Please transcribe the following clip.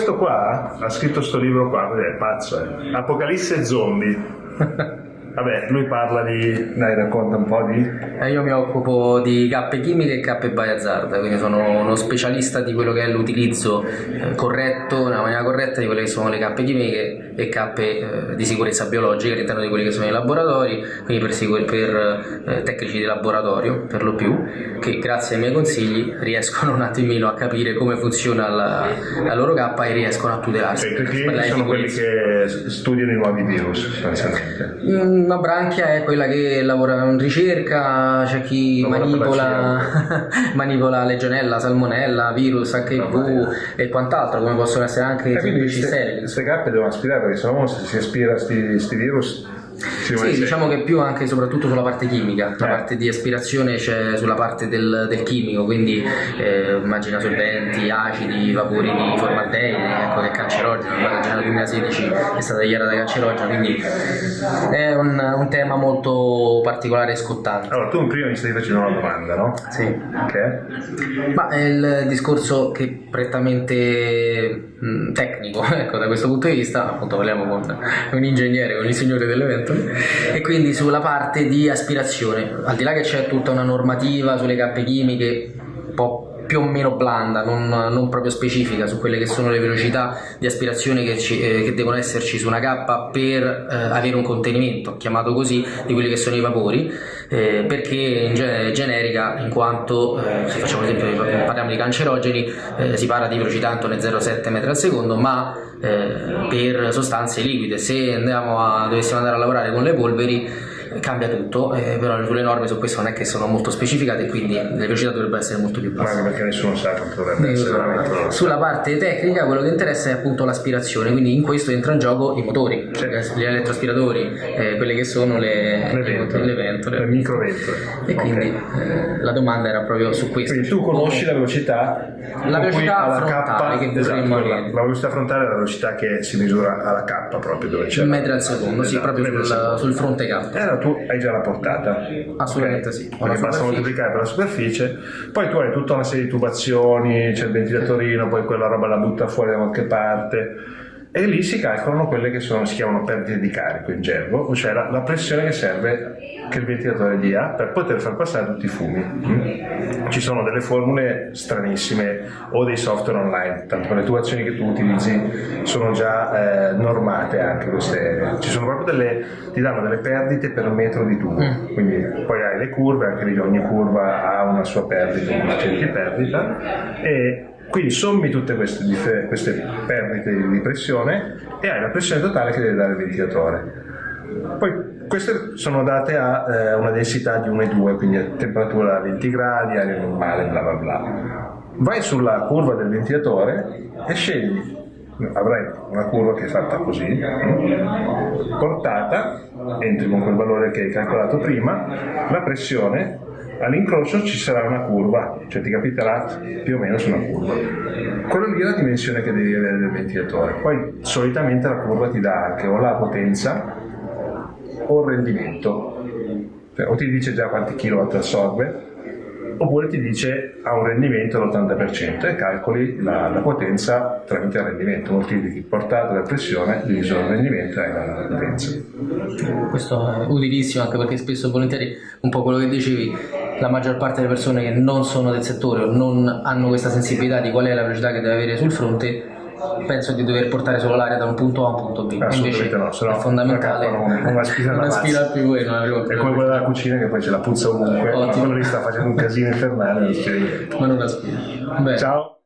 questo qua ha scritto sto libro qua, è pazzo, eh. Apocalisse zombie. Vabbè, lui parla di... Dai, racconta un po' di... Eh, io mi occupo di cappe chimiche e cappe biohazard, quindi sono uno specialista di quello che è l'utilizzo eh, corretto, nella maniera corretta di quelle che sono le cappe chimiche e cappe eh, di sicurezza biologica all'interno di quelli che sono i laboratori, quindi per, per eh, tecnici di laboratorio per lo più, che grazie ai miei consigli riescono un attimino a capire come funziona la, la loro cappa e riescono a tutelarsi. I clienti sono quelli che studiano i nuovi virus, sostanzialmente. Mm, una branchia è quella che lavora in ricerca, c'è chi Lavora manipola, manipola legionella, salmonella, virus, HIV e quant'altro, come possono essere anche E quindi semplici sterili. queste cappe devono aspirare perché se si aspira sti, virus si rimane Sì, diciamo che più anche soprattutto sulla parte chimica, la Eh. parte di aspirazione c'è sulla parte del, del chimico, quindi eh, immagina solventi, acidi, vapori di formaldeide, ecco che è cancerogeno, già nel 2016 è stata dichiarata cancerogena, quindi è un, un tema molto particolare e scottante. Allora, tu prima mi stai facendo una domanda, no? Sì. Ok. Ma è il discorso che prettamente mh, tecnico, ecco, da questo punto di vista, appunto parliamo con un ingegnere, con il signore dell'evento, e quindi sulla parte di aspirazione, al di là che c'è tutta una normativa sulle cappe chimiche, un po' più o meno blanda, non, non proprio specifica su quelle che sono le velocità di aspirazione che, ci- eh, che devono esserci su una cappa per eh, avere un contenimento, chiamato così, di quelli che sono i vapori, eh, perché in ge- è generica in quanto, eh, se facciamo esempio, parliamo di cancerogeni, eh, si parla di velocità intorno ai 0,7 metri al secondo, ma eh, per sostanze liquide, se andiamo a, dovessimo andare a lavorare con le polveri, cambia tutto, eh, però sulle norme su questo non è che sono molto specificate, quindi le velocità dovrebbero essere molto più Ma basse. anche perché nessuno sa quanto dovrebbe essere veramente. Sulla parte tecnica quello che interessa è appunto l'aspirazione, quindi in questo entra in gioco i motori, gli elettroaspiratori, eh, quelle che sono le, Le ventole, le ventole. le microventole. E quindi Ok. eh, la domanda era proprio su questo. Quindi tu conosci la velocità La velocità alla frontale che esatto, vorremmo quella- avere. la velocità frontale è la velocità che si misura alla K proprio dove c'è in la- metri al secondo, sì, Esatto, proprio sul, sul fronte caldo. Eh, allora tu hai già la portata. Assolutamente Ok? sì. Perché basta moltiplicare per la superficie. Poi tu hai tutta una serie di tubazioni, c'è il ventilatorino, poi quella roba la butta fuori da qualche parte. E lì si calcolano quelle che sono, si chiamano perdite di carico in gergo, cioè la, la pressione che serve che il ventilatore dia per poter far passare tutti i fumi. Mm? Ci sono delle formule stranissime o dei software online, tanto le tubazioni che tu utilizzi sono già eh, normate anche queste, ci sono proprio delle, ti danno delle perdite per metro di tubo, quindi poi hai le curve, anche lì ogni curva ha una sua perdita, un coefficiente di perdita e quindi sommi tutte queste, queste perdite di pressione e hai la pressione totale che deve dare il ventilatore. Poi queste sono date a eh, una densità di 1 e 2, quindi a temperatura a 20 gradi, aria normale, bla bla bla. Vai sulla curva del ventilatore e scegli, avrai una curva che è fatta così, mm, portata, entri con quel valore che hai calcolato prima, la pressione, all'incrocio ci sarà una curva, cioè ti capiterà più o meno su una curva. Quello lì è la dimensione che devi avere del ventilatore. Poi solitamente la curva ti dà anche o la potenza o il rendimento. Cioè, o ti dice già quanti kilowatt assorbe, oppure ti dice ha un rendimento all'80% e calcoli la, la potenza tramite il rendimento, moltiplichi portata della pressione diviso il rendimento e la potenza. Questo è utilissimo anche perché spesso e volentieri, un po' quello che dicevi, la maggior parte delle persone che non sono del settore o non hanno questa sensibilità di qual è la velocità che deve avere sul fronte, penso di dover portare solo l'aria da un punto A a un punto B. Assolutamente Invece no, se no è fondamentale non- non aspira una mazza. più e non avremo È come quella della cucina che poi c'è la puzza ovunque, Ottimo. quello lì sta facendo un casino infernale, non ma non aspira. Ciao!